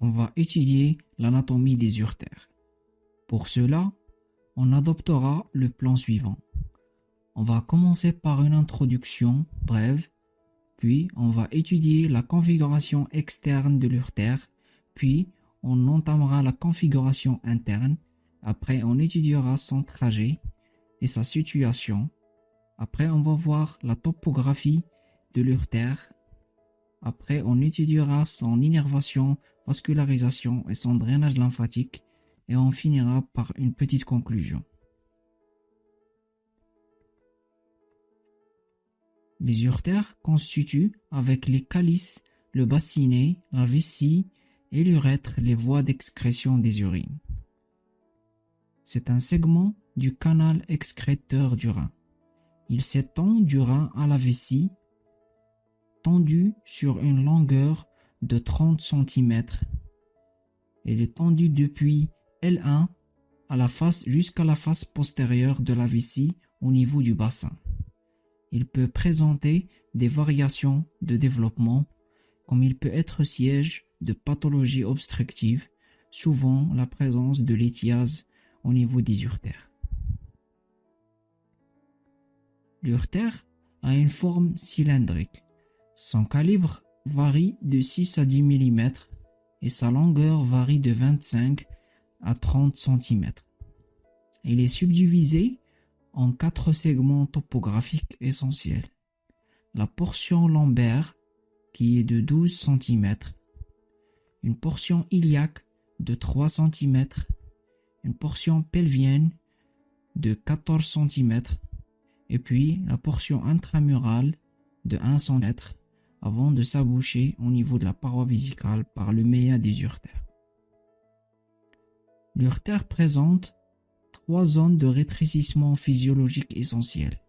on va étudier l'anatomie des urtères. Pour cela, on adoptera le plan suivant. On va commencer par une introduction brève, puis on va étudier la configuration externe de l'urtère, puis on entamera la configuration interne, après on étudiera son trajet et sa situation, après on va voir la topographie de l'urtère, après on étudiera son innervation, vascularisation et son drainage lymphatique, et on finira par une petite conclusion. Les urtères constituent, avec les calices, le bassinet, la vessie et l'urètre les voies d'excrétion des urines. C'est un segment du canal excréteur du rein. Il s'étend du rein à la vessie, tendu sur une longueur de 30 cm. Il est tendu depuis L1 à la face jusqu'à la face postérieure de la vessie au niveau du bassin. Il peut présenter des variations de développement, comme il peut être siège de pathologies obstructives, souvent la présence de l'étiase au niveau des urtères. L'urtère a une forme cylindrique. Son calibre varie de 6 à 10 mm et sa longueur varie de 25 à 30 cm. Il est subdivisé en quatre segments topographiques essentiels. La portion lombaire, qui est de 12 cm, une portion iliaque de 3 cm, une portion pelvienne de 14 cm, et puis la portion intramurale de 1 cm avant de s'aboucher au niveau de la paroi vésicale par le méa des urtères. L'urtère présente trois zones de rétrécissement physiologique essentielles.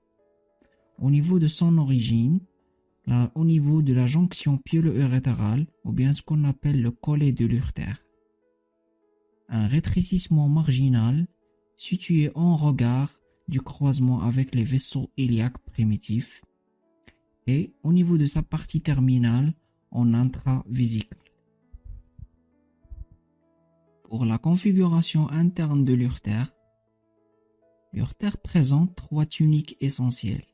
Au niveau de son origine, au niveau de la jonction pielo-urétérale, ou bien ce qu'on appelle le collet de l'urtère. Un rétrécissement marginal situé en regard du croisement avec les vaisseaux iliaques primitifs et au niveau de sa partie terminale en intravésicule. Pour la configuration interne de l'urtère, l'urtère présente trois tuniques essentielles.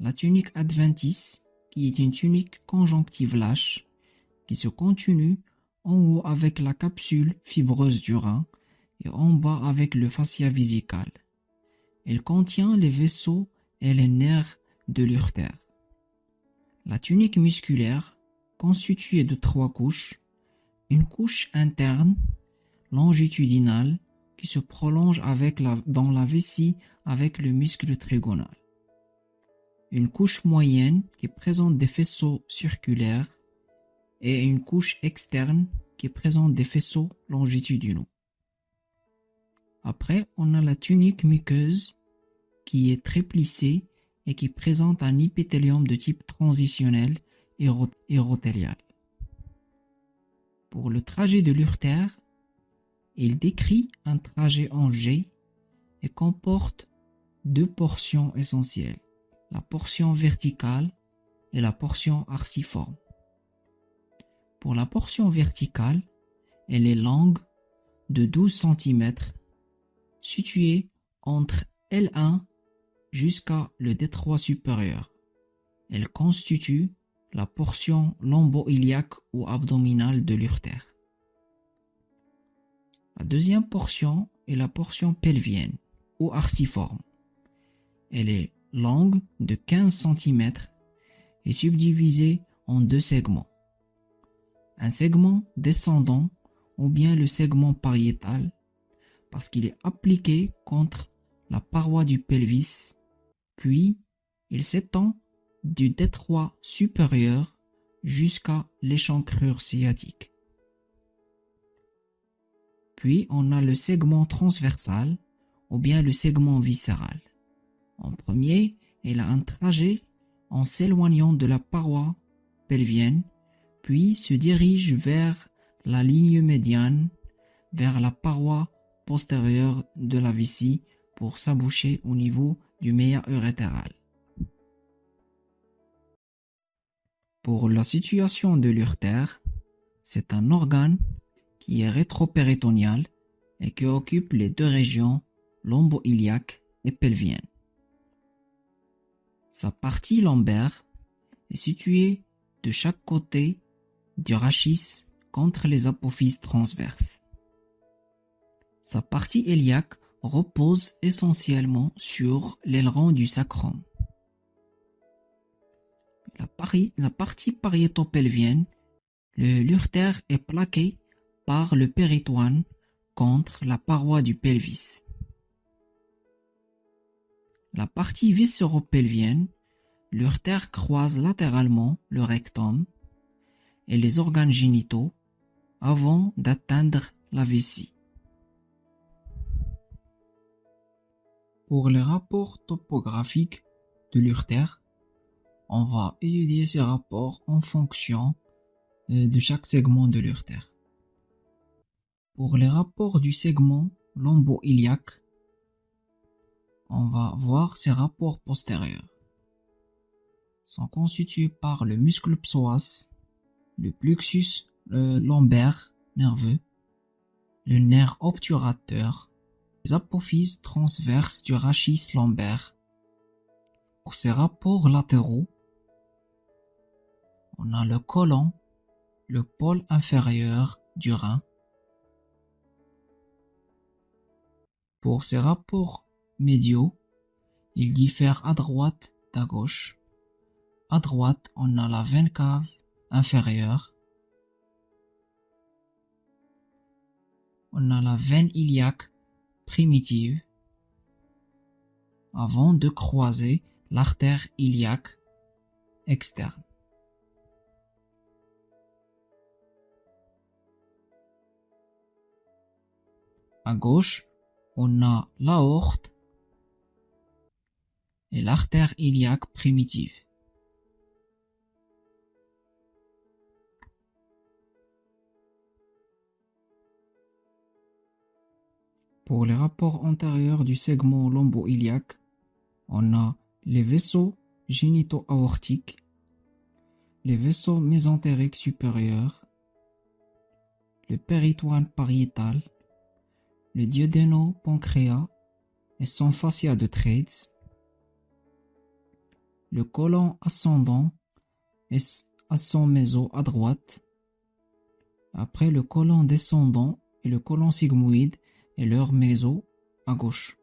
La tunique adventice, qui est une tunique conjonctive lâche, qui se continue en haut avec la capsule fibreuse du rein et en bas avec le fascia vésical. Elle contient les vaisseaux et les nerfs de l'urtère. La tunique musculaire, constituée de trois couches, une couche interne longitudinale qui se prolonge dans la vessie avec le muscle trigonal. Une couche moyenne qui présente des faisceaux circulaires et une couche externe qui présente des faisceaux longitudinaux. Après, on a la tunique muqueuse qui est très plissée et qui présente un épithélium de type transitionnel érothélial. Pour le trajet de l'urtère, il décrit un trajet en G et comporte deux portions essentielles, la portion verticale et la portion arciforme. Pour la portion verticale, elle est longue de 12 cm, située entre L1 jusqu'à le détroit supérieur. Elle constitue la portion lombo-iliaque ou abdominale de l'urtère. La deuxième portion est la portion pelvienne ou arciforme. Elle est longue de 15 cm et subdivisée en deux segments. Un segment descendant ou bien le segment pariétal parce qu'il est appliqué contre la paroi du pelvis, puis il s'étend du détroit supérieur jusqu'à l'échancrure sciatique. Puis on a le segment transversal ou bien le segment viscéral. En premier, il a un trajet en s'éloignant de la paroi pelvienne, puis se dirige vers la ligne médiane, vers la paroi postérieure de la vessie pour s'aboucher au niveau du méa urétéral. Pour la situation de l'urtère, c'est un organe qui est rétropéritonéal et qui occupe les deux régions lombo-iliaque et pelvienne. Sa partie lombaire est située de chaque côté du rachis contre les apophyses transverses. Sa partie iliaque repose essentiellement sur l'aileron du sacrum. La, partie pariétopelvienne, le l'urtère est plaqué par le péritoine contre la paroi du pelvis. La partie viscéropelvienne, l'urtère croise latéralement le rectum et les organes génitaux avant d'atteindre la vessie. Pour les rapports topographiques de l'urtère, on va étudier ces rapports en fonction euh, de chaque segment de l'urtère. Pour les rapports du segment lombo-iliaque, on va voir ces rapports postérieurs. sont constitués par le muscle psoas, le plexus lombaire nerveux, le nerf obturateur, apophyses transverses du rachis lombaire. Pour ces rapports latéraux, on a le côlon, le pôle inférieur du rein. Pour ces rapports médiaux, ils diffèrent à droite d'à gauche. À droite, on a la veine cave inférieure. On a la veine iliaque primitive avant de croiser l'artère iliaque externe. À gauche, on a l'aorte et l'artère iliaque primitive. Pour les rapports antérieurs du segment lombo-iliaque, on a les vaisseaux génito-aortiques, les vaisseaux mésentériques supérieurs, le péritoine pariétal, le duodéno-pancréas et son fascia de Trades, le côlon ascendant et son méso à droite, après le côlon descendant et le côlon sigmoïde et leur méso à gauche.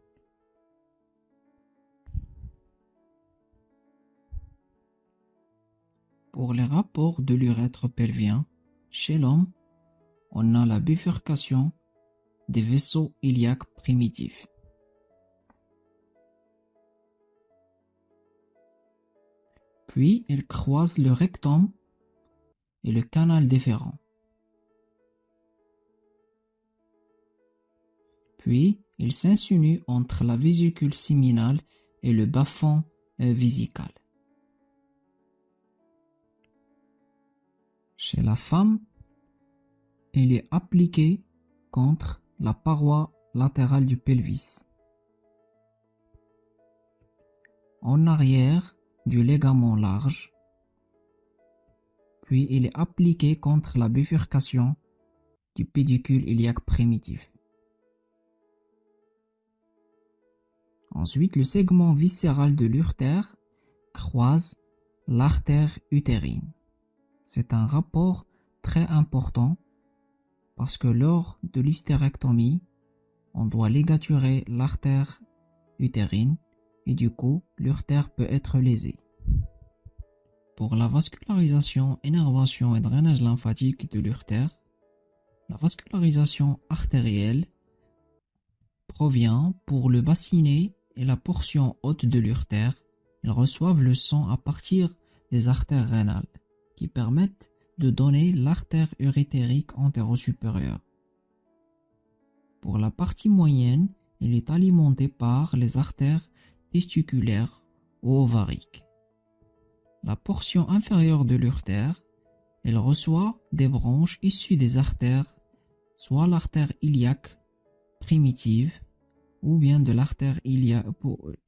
Pour les rapports de l'urètre pelvien, chez l'homme, on a la bifurcation des vaisseaux iliaques primitifs. Puis il croise le rectum et le canal déférent. Puis, il s'insinue entre la vésicule séminale et le bas-fond euh, vésical. Chez la femme, il est appliqué contre la paroi latérale du pelvis. En arrière du ligament large, puis il est appliqué contre la bifurcation du pédicule iliaque primitif. Ensuite, le segment viscéral de l'urtère croise l'artère utérine. C'est un rapport très important parce que lors de l'hystérectomie, on doit ligaturer l'artère utérine et du coup, l'urtère peut être lésé. Pour la vascularisation, énervation et drainage lymphatique de l'urtère, la vascularisation artérielle provient pour le bassinet et la portion haute de l'urtère, ils reçoivent le sang à partir des artères rénales, qui permettent de donner l'artère urétérique antéro-supérieure. Pour la partie moyenne, il est alimenté par les artères testiculaires ou ovariques. La portion inférieure de l'urtère, elle reçoit des branches issues des artères, soit l'artère iliaque primitive, ou bien de l'artère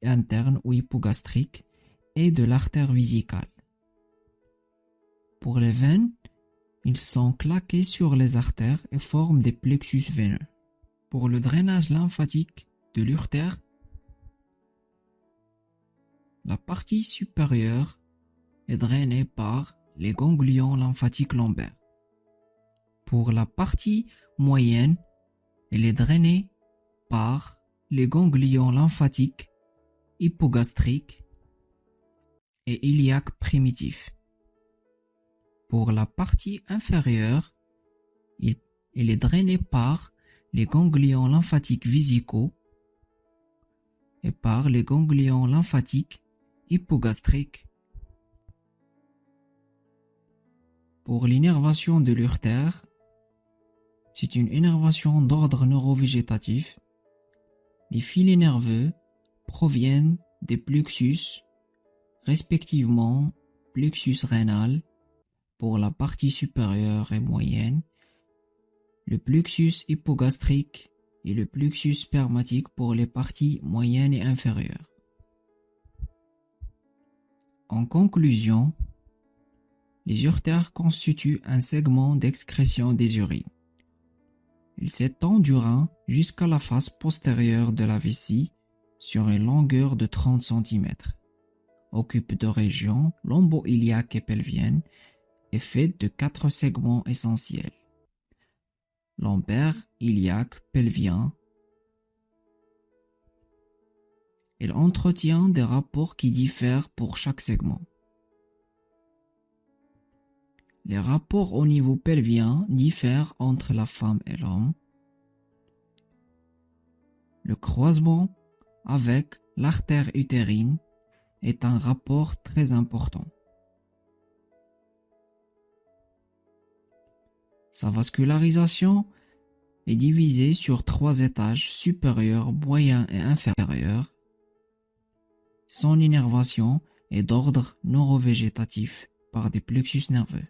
interne ou hypogastrique et de l'artère vésicale. Pour les veines, Ils sont claqués sur les artères et forment des plexus veineux. Pour le drainage lymphatique de l'urtère, la partie supérieure est drainée par les ganglions lymphatiques lombaires. Pour la partie moyenne, elle est drainée par les ganglions lymphatiques hypogastriques et iliaques primitifs. Pour la partie inférieure, il, est drainé par les ganglions lymphatiques vésicaux et par les ganglions lymphatiques hypogastriques. Pour l'innervation de l'urtère, c'est une innervation d'ordre neurovégétatif. Les filets nerveux proviennent des plexus, respectivement plexus rénal pour la partie supérieure et moyenne, le plexus hypogastrique et le plexus spermatique pour les parties moyennes et inférieures. En conclusion, les urtères constituent un segment d'excrétion des urines. Il s'étend du rein jusqu'à la face postérieure de la vessie sur une longueur de 30 cm. Occupe deux régions lombo-iliaque et pelvienne et fait de quatre segments essentiels. Lombaire, iliaque, pelvien. Il entretient des rapports qui diffèrent pour chaque segment. Les rapports au niveau pelvien diffèrent entre la femme et l'homme. Le croisement avec l'artère utérine est un rapport très important. Sa vascularisation est divisée sur trois étages supérieur, moyen et inférieur. Son innervation est d'ordre neurovégétatif par des plexus nerveux.